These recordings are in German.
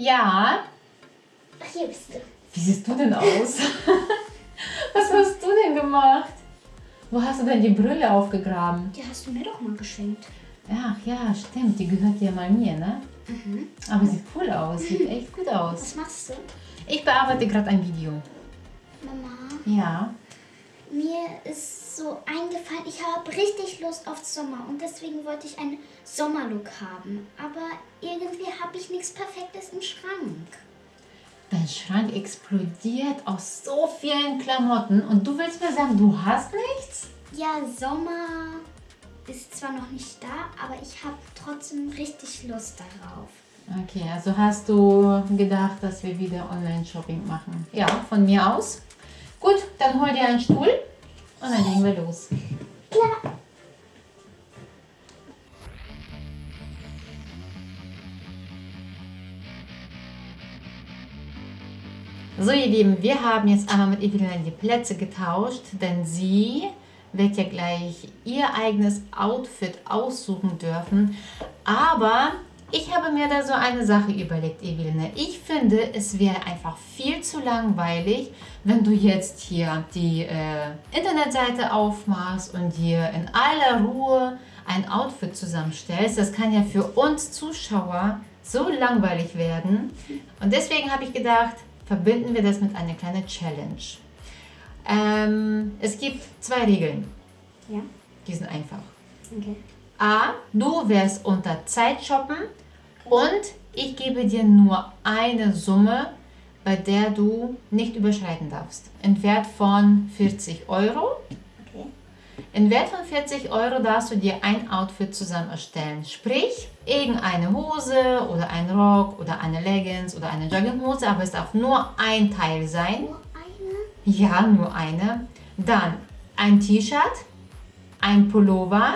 Ja. Ach, hier bist du. Wie siehst du denn aus? Was hast du denn gemacht? Wo hast du denn die Brille aufgegraben? Die hast du mir doch mal geschenkt. Ach ja, stimmt. Die gehört ja mal mir, ne? Mhm. Aber sieht cool aus. Sieht echt gut aus. Was machst du? Ich bearbeite gerade ein Video. Mama, Ja. Mir ist so eingefallen, ich habe richtig Lust auf Sommer und deswegen wollte ich einen Sommerlook haben. Aber irgendwie habe ich nichts Perfektes im Schrank. Dein Schrank explodiert aus so vielen Klamotten und du willst mir sagen, du hast nichts? Ja, Sommer ist zwar noch nicht da, aber ich habe trotzdem richtig Lust darauf. Okay, also hast du gedacht, dass wir wieder Online-Shopping machen? Ja, von mir aus. Gut, dann hol dir einen Stuhl und dann legen wir los. Klar. So ihr Lieben, wir haben jetzt einmal mit Evelina die Plätze getauscht, denn sie wird ja gleich ihr eigenes Outfit aussuchen dürfen. Aber ich habe mir da so eine Sache überlegt, Evelina. Ich finde, es wäre einfach viel zu langweilig, wenn du jetzt hier die äh, Internetseite aufmachst und dir in aller Ruhe ein Outfit zusammenstellst. Das kann ja für uns Zuschauer so langweilig werden. Und deswegen habe ich gedacht, verbinden wir das mit einer kleinen Challenge. Ähm, es gibt zwei Regeln, Ja, die sind einfach. okay. A, du wirst unter Zeit shoppen und ich gebe dir nur eine Summe, bei der du nicht überschreiten darfst. In Wert von 40 Euro. Okay. In Wert von 40 Euro darfst du dir ein Outfit zusammen erstellen. Sprich, irgendeine Hose oder ein Rock oder eine Leggings oder eine Jogginghose, aber es darf nur ein Teil sein. Nur eine? Ja, nur eine. Dann ein T-Shirt, ein Pullover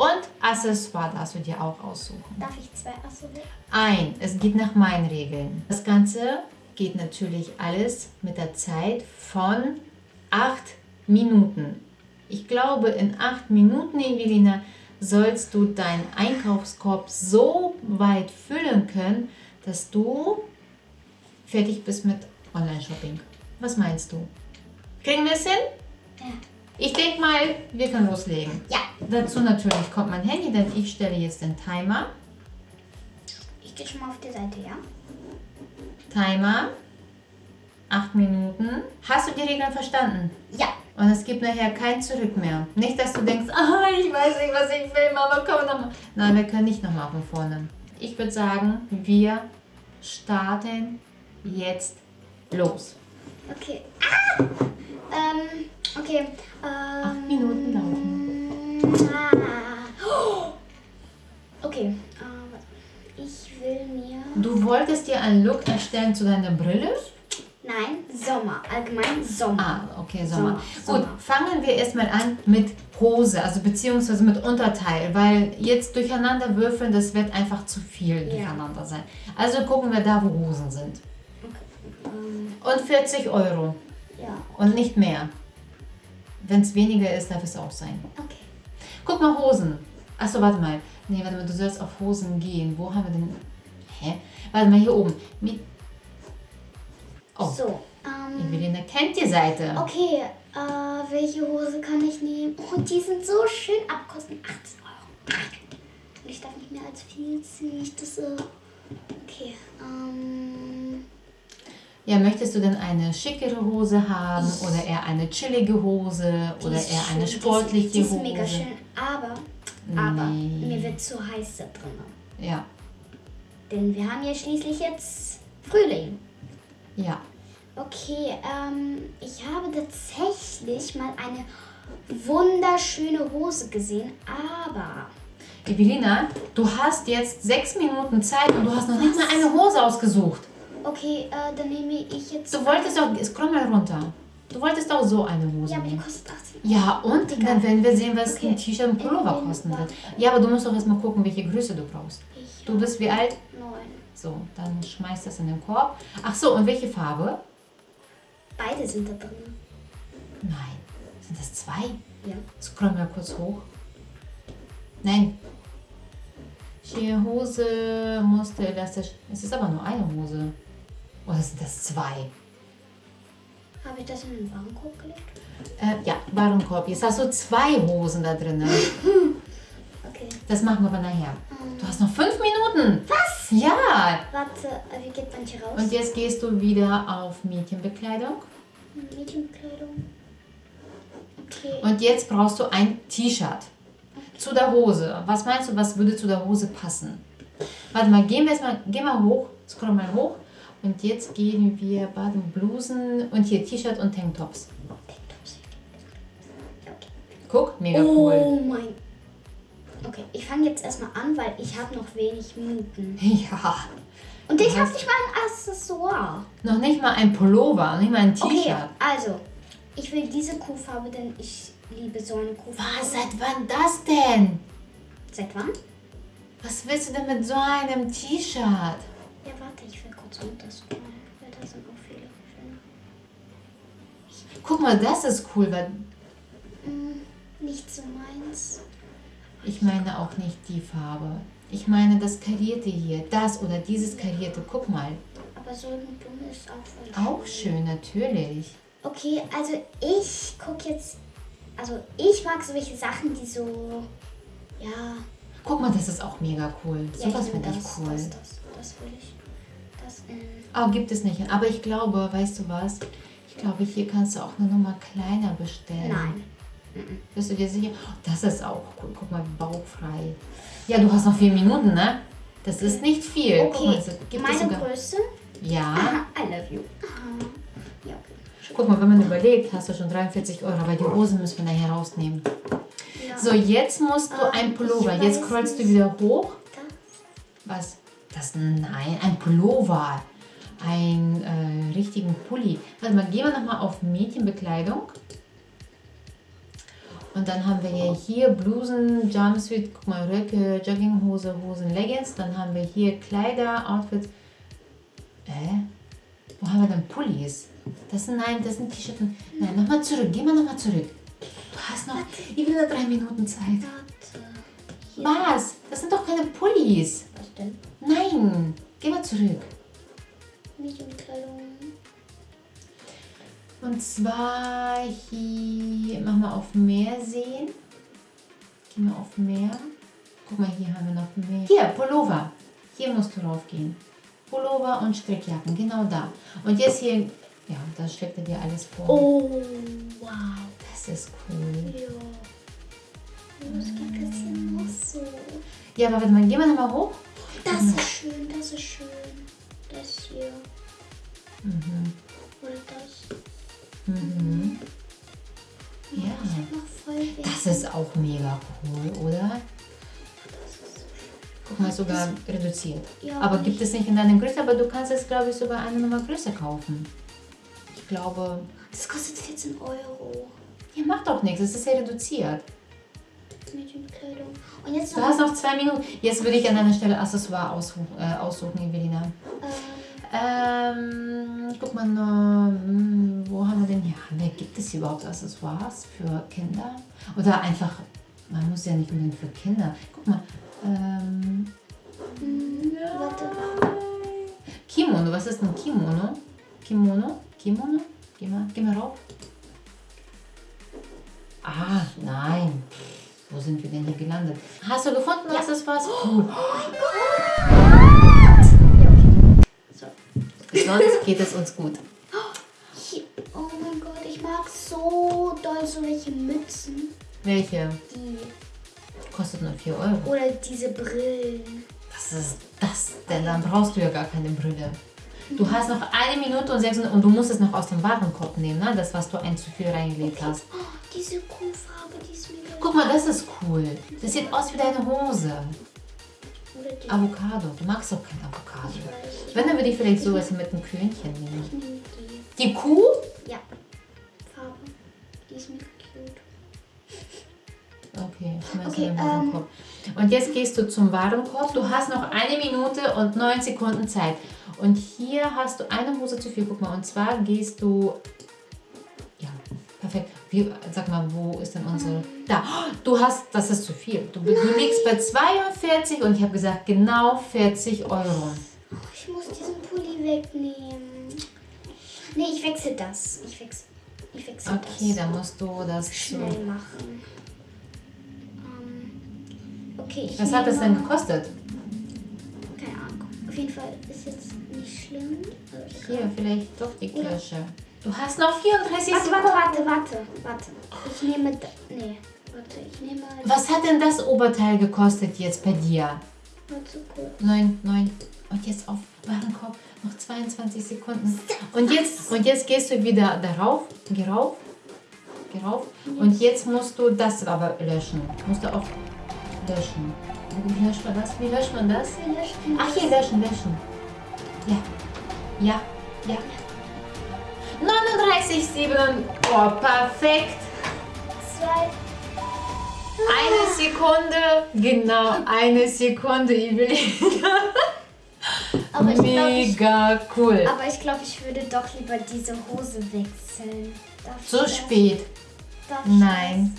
und Accessoire darfst du dir auch aussuchen. Darf ich zwei aussuchen? Ein, es geht nach meinen Regeln. Das Ganze geht natürlich alles mit der Zeit von 8 Minuten. Ich glaube, in 8 Minuten, Evelina, sollst du deinen Einkaufskorb so weit füllen können, dass du fertig bist mit Online-Shopping. Was meinst du? Kriegen wir es hin? Ja. Ich denke mal, wir können loslegen. Ja. Dazu natürlich kommt mein Handy, denn ich stelle jetzt den Timer. Ich gehe schon mal auf die Seite, ja? Timer. 8 Minuten. Hast du die Regeln verstanden? Ja. Und es gibt nachher kein Zurück mehr. Nicht, dass du denkst, ah, ich weiß nicht, was ich will, Mama, komm nochmal. Nein, wir können nicht nochmal von vorne. Ich würde sagen, wir starten jetzt los. Okay. Ah! Ähm, okay. Ähm, Acht Minuten laufen. Ah. Okay. Äh, ich will mir. Du wolltest dir einen Look erstellen zu deiner Brille? Nein, Sommer. Allgemein Sommer. Ah, okay, Sommer. Sommer, Gut, Sommer. fangen wir erstmal an mit Hose, also beziehungsweise mit Unterteil, weil jetzt durcheinander würfeln, das wird einfach zu viel Ja. durcheinander sein. Also gucken wir da, wo Hosen sind. Ähm, Und 40 Euro ja. und nicht mehr. Wenn es weniger ist, darf es auch sein. Okay. Guck mal, Hosen. Achso, warte mal. Nee, warte mal, du sollst auf Hosen gehen. Wo haben wir denn... Hä? Warte mal, hier oben. Mit... Oh, So. Ähm, Evelina kennt die Seite. okay. Äh, welche Hose kann ich nehmen? Oh, die sind so schön abkosten. 18 Euro. Und ich darf nicht mehr als viel ziehen. Nicht das so. Okay. Ähm. Ja, möchtest du denn eine schickere Hose haben oder eher eine chillige Hose oder ist eher eine schön, sportliche die ist, die ist Hose? mega schön, aber, aber Nee. mir wird zu heiß da drin. Ja, Denn wir haben ja schließlich jetzt Frühling. ja. Okay, ähm, ich habe tatsächlich mal eine wunderschöne Hose gesehen, aber Evelina, du hast jetzt sechs Minuten Zeit und du hast noch nicht mal eine Hose ausgesucht. Okay, äh, dann nehme ich jetzt. Du wolltest doch, scroll mal runter. Du wolltest auch so eine Hose Ja, aber die kostet 18 Ja, und Egal. dann werden wir sehen, was Okay. ein T-Shirt und Pullover kosten wird. warte. Ja, aber du musst doch erstmal gucken, welche Größe du brauchst. Ich Du bist wie alt? neun. So, dann schmeiß das in den Korb. Ach so, und welche Farbe? Beide sind da drin. Nein. Sind das zwei? Ja. Scroll mal kurz hoch. Nein. Hier Hose musste elastisch. Es ist aber nur eine Hose. Oder sind das zwei? Habe ich das in den Warenkorb gelegt? Äh, ja, Warenkorb. Jetzt hast du zwei Hosen da drin. Okay. Das machen wir aber nachher. Du hast noch fünf Minuten. Was? Ja. Warte, wie geht manche raus? Und jetzt gehst du wieder auf Mädchenbekleidung. Mädchenkleidung. Okay. Und jetzt brauchst du ein T-Shirt. Zu der Hose. Was meinst du, was würde zu der Hose passen? Warte mal, gehen wir erstmal, geh mal hoch, scroll mal hoch. Und jetzt gehen wir Baden, Blusen und hier T-Shirt und Tanktops. Guck, mega cool. Oh mein. Okay, ich fange jetzt erstmal an, weil ich habe noch wenig Minuten. Ja. Und ich habe nicht mal ein Accessoire. Noch nicht mal ein Pullover, nicht mal ein Okay, T-Shirt. also, ich will diese Kuhfarbe, denn ich liebe so eine Kuhfarbe. Was, seit wann das denn? Seit wann? Was willst du denn mit so einem T-Shirt? Ja, warte, ich will kurz runterscrollen, weil da sind auch viele schöne. Guck mal, das ist cool, weil Hm, nicht so meins. ich meine auch nicht die Farbe. Ich meine das karierte hier, das oder dieses karierte. Guck mal, Aber so ein dumm ist auch voll auch schön, natürlich. Okay, also ich gucke jetzt. Also ich mag solche Sachen, die so. Ja. Guck mal, das ist auch mega cool. ja Sowas will finde ich das, cool. Das, das, das will ich. Das. Oh, gibt es nicht. Aber ich glaube, weißt du was? Ich glaube, hier kannst du auch eine Nummer kleiner bestellen. Nein. Bist du dir sicher? Oh, das ist auch cool. Guck mal, bauchfrei. Ja, du hast noch vier Minuten, ne? Das ist nicht viel. Mal, Okay, es gibt meine sogar. Größe. Ja. Aha, I love you. Aha. Ja, okay. Guck mal, wenn man überlegt, hast du schon 43 Euro, aber die Hose müssen wir nachher rausnehmen. Ja. So, jetzt musst du Ah, ein Pullover. Jetzt scrollst du wieder hoch. Da. Was? Das? Nein, ein Pullover. Ein äh, richtigen Pulli. Warte mal, gehen wir nochmal auf Mädchenbekleidung. Und dann haben wir ja hier Blusen, Jumpsuit, guck mal, Röcke, Jogginghose, Hosen, Leggings. Dann haben wir hier Kleider, Outfits. Äh? Wo haben wir denn Pullis? Das sind, nein, das sind T-Shirts. Nein, nochmal zurück. Geh mal nochmal zurück. Du hast noch, ich will nur drei Minuten Zeit. Was? Das sind doch keine Pullis. Was denn? Zurück. Und zwar hier, mach mal auf Meer sehen. Geh mal auf Meer. Guck mal, hier haben wir noch mehr. Hier, Pullover. Hier musst du raufgehen. Pullover und Strickjacken, genau da. Und jetzt hier, ja, da steckt er dir alles vor. Oh, wow. Das ist cool. Ja. Was gibt es hier noch so? Ja, aber warte mal, geh mal nochmal hoch. Das ist schön, das ist schön. Das hier. Mhm. Oder das. Mhm. Ja. Wenig. Das ist auch mega cool, oder? Guck mal, sogar reduziert. Ja, aber gibt es nicht in deinem Größe, aber du kannst es, glaube ich, sogar eine Nummer größer kaufen. Ich glaube, Das kostet 14 Euro. ja, macht doch nichts, es ist ja reduziert. Und jetzt Du hast noch zwei Minuten. Jetzt würde ich an deiner Stelle Accessoire aussuchen, äh, aussuchen Evelina. Ähm, Ähm, guck mal, hm, wo haben wir denn hier? Wir, gibt es überhaupt Accessoires für Kinder? Oder einfach, man muss ja nicht unbedingt für Kinder. Guck mal, ähm, hm, warte. Kimono, was ist ein Kimono? Kimono? Kimono? Geh mal, geh mal rauf. Ah, nein. Wo sind wir denn hier gelandet? Hast du gefunden, was das war? Cool. So. Sonst geht es uns gut. Oh mein Gott, ich mag so doll solche Mützen. Welche? Die. Kostet nur 4 Euro. Oder diese Brillen. Was ist das denn? Dann brauchst du ja gar keine Brille. Du hast noch eine Minute und sechs Minuten und du musst es noch aus dem Warenkorb nehmen, ne? Das, was du ein zu viel reingelegt hast. Diese Kuhfarbe, die ist mega. Guck mal, das ist cool. Das sieht aus wie deine Hose. Avocado. Du magst doch kein Avocado. Ich. Wenn, dann würde ich vielleicht sowas mit einem Krönchen nehmen. Ich nehme die. Die Kuh? Ja. Farbe. Die ist mega cute. Okay, schmeiß Okay, in den ähm, Warenkorb. Und jetzt gehst du zum Warenkorb. Du hast noch eine Minute und neun Sekunden Zeit. Und hier hast du eine Hose zu viel. Guck mal, und zwar gehst du. Wie, sag mal, wo ist denn unsere... Da, du hast, das ist zu viel. Du, du liegst bei 42 und ich habe gesagt, genau 40 Euro. Ich muss diesen Pulli wegnehmen. Nee, ich wechsle das. Ich wechsle, ich wechsle Okay, das. dann musst du das. Schnell machen. Ähm, okay, ich Was hat das denn gekostet? Keine Ahnung. Auf jeden Fall ist jetzt nicht schlimm. Hier, vielleicht doch die Kirsche. Du hast noch 34 Warte, Sekunden. warte, warte, warte, warte. Ich nehme. Nee, warte, ich nehme. Was hat denn das Oberteil gekostet jetzt bei dir? 9, 9. Und jetzt auf Warenkorb noch 22 Sekunden. Und jetzt, und jetzt gehst du wieder darauf. Geh rauf. Geh rauf. Und jetzt musst du das aber löschen. Musst du auch löschen. Wie löscht man das? Wie löscht man das? Ach, hier löschen, löschen. Ja. Ja. Ja. 39, 7. Oh, perfekt. Zwei. Eine Sekunde. Genau, eine Sekunde, Evelina. Aber ich glaube, ich, Mega cool. aber ich, glaub, ich würde doch lieber diese Hose wechseln. Darf ich Zu das? spät. Ich Nein,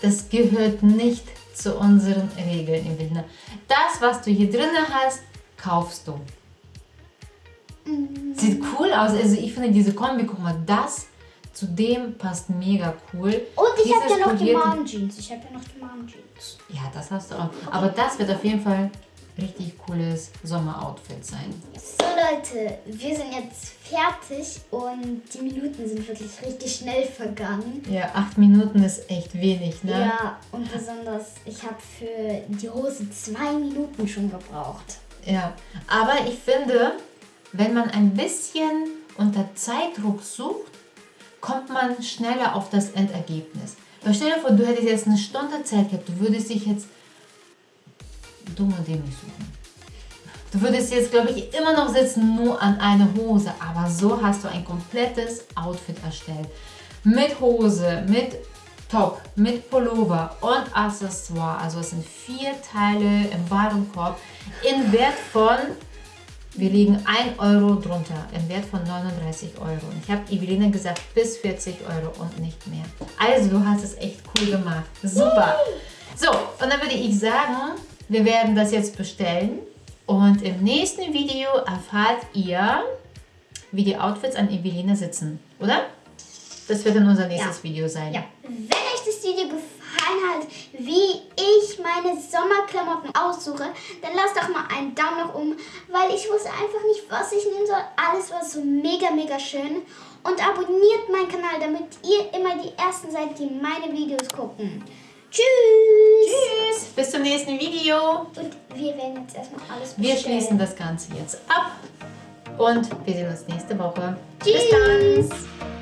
das gehört nicht zu unseren Regeln, Evelina. Das, was du hier drinnen hast, kaufst du. Sieht cool aus. Also ich finde diese Kombi, guck mal, das zu dem passt mega cool. Und ich habe ja noch die polierte- Mom-Jeans. Ich habe ja noch die Mom-Jeans. Ja, das hast du auch. Aber das wird auf jeden Fall richtig cooles Sommeroutfit sein. So Leute, wir sind jetzt fertig und die Minuten sind wirklich richtig schnell vergangen. Ja, acht Minuten ist echt wenig, ne? Ja, und besonders, ich habe für die Hose zwei Minuten schon gebraucht. Ja, aber ich finde, wenn man ein bisschen unter Zeitdruck sucht, kommt man schneller auf das Endergebnis. Weil stell dir vor, du hättest jetzt eine Stunde Zeit gehabt, du würdest dich jetzt dumm und dämlich suchen. Du würdest jetzt, glaube ich, immer noch sitzen, nur an eine Hose. Aber so hast du ein komplettes Outfit erstellt. Mit Hose, mit Top, mit Pullover und Accessoire. Also es sind vier Teile im Warenkorb in Wert von, wir liegen 1 Euro drunter, im Wert von 39 Euro. Und ich habe Evelina gesagt, bis 40 Euro und nicht mehr. Also du hast es echt cool gemacht. Super. So, und dann würde ich sagen, wir werden das jetzt bestellen. Und im nächsten Video erfahrt ihr, wie die Outfits an Evelina sitzen, oder? Das wird dann unser nächstes Ja. Video sein. Ja. Wenn euch das Video gefallen hat, wie ich meine Sommerklamotten aussuche, dann lasst doch mal einen Daumen nach oben, weil ich wusste einfach nicht, was ich nehmen soll. Alles war so mega, mega schön. Und abonniert meinen Kanal, damit ihr immer die Ersten seid, die meine Videos gucken. Tschüss! Tschüss, bis zum nächsten Video. Und wir werden jetzt erstmal alles Wir bestellen. schließen das Ganze jetzt ab und wir sehen uns nächste Woche. Tschüss! Bis dann.